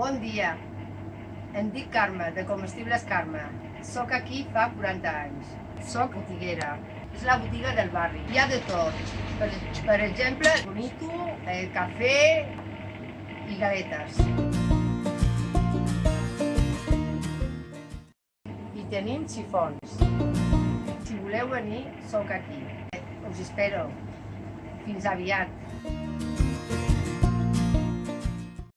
Bon dia, em dic Carme, de Comestibles Carme. Soc aquí fa 40 anys. Soc botiguera. És la botiga del barri. Hi ha de tot. Per, per exemple, bonito, eh, cafè i galetes. I tenim xifons. Si voleu venir, sóc aquí. Us espero. Fins aviat.